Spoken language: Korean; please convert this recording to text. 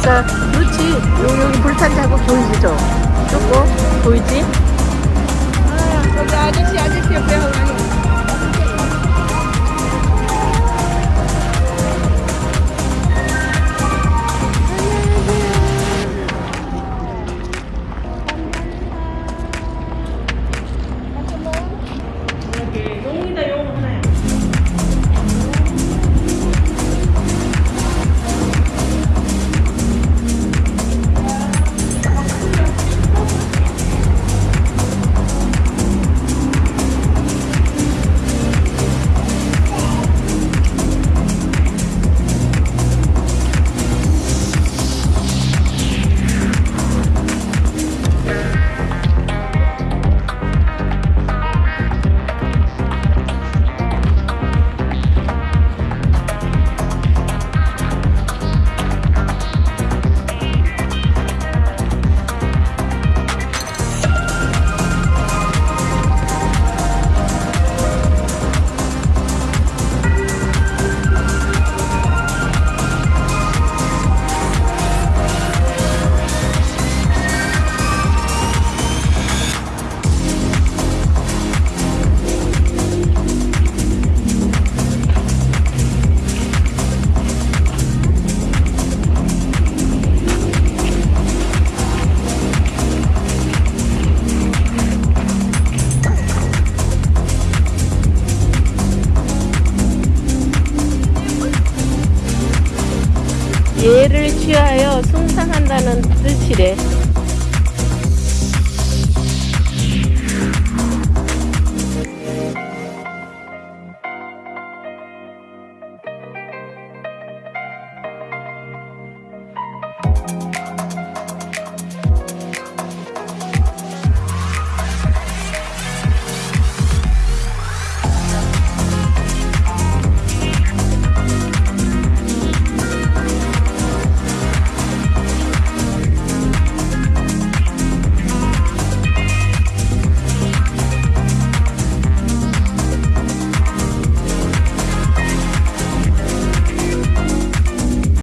다 그렇 그러니까 그렇지 여기, 여기 불탄 자국 보이지 저 조금 보이지? 아, 여기 아저씨 아저씨 얘를 취하여 숭상한다는 뜻이래